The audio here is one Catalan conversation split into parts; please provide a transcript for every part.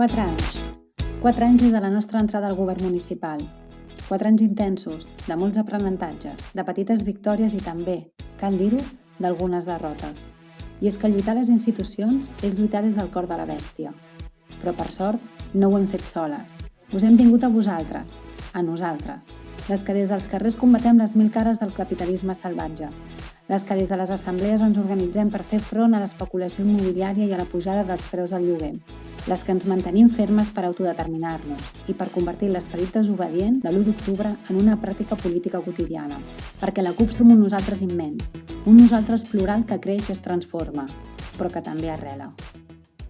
4 anys. 4 anys des de la nostra entrada al govern municipal. 4 anys intensos, de molts aprenentatges, de petites victòries i també, cal dir-ho, d'algunes derrotes. I és que lluitar les institucions és lluitar des del cor de la bèstia. Però per sort, no ho hem fet soles. Us hem tingut a vosaltres, a nosaltres, les que des dels carrers combatem les mil cares del capitalisme salvatge, les que des de les assemblees ens organitzem per fer front a l'especulació immobiliària i a la pujada dels preus del lloguer, les que ens mantenim fermes per autodeterminar-nos i per convertir l'esperit desobedient de l'1 d'octubre en una pràctica política quotidiana, perquè la CUP som un nosaltres immens, un nosaltres plural que creix i es transforma, però que també arrela.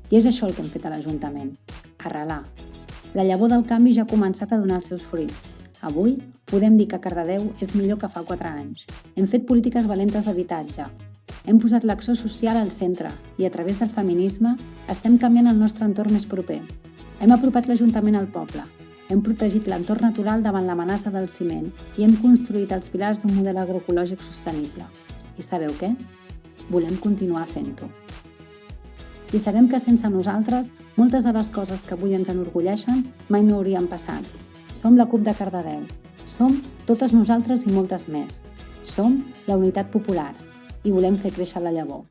I és això el que hem fet a l'Ajuntament, arrelar. La llavor del canvi ja ha començat a donar els seus fruits, Avui podem dir que Cardedeu és millor que fa 4 anys. Hem fet polítiques valentes d'habitatge. Hem posat l'acció social al centre i a través del feminisme estem canviant el nostre entorn més proper. Hem apropat l'Ajuntament al poble. Hem protegit l'entorn natural davant l'amenaça del ciment i hem construït els pilars d'un model agroecològic sostenible. I sabeu què? Volem continuar fent-ho. I sabem que sense nosaltres, moltes de les coses que avui ens enorgulleixen mai no haurien passat som la CUP de Cardedeu. Som totes nosaltres i moltes més. Som la unitat popular i volem fer créixer la llavor.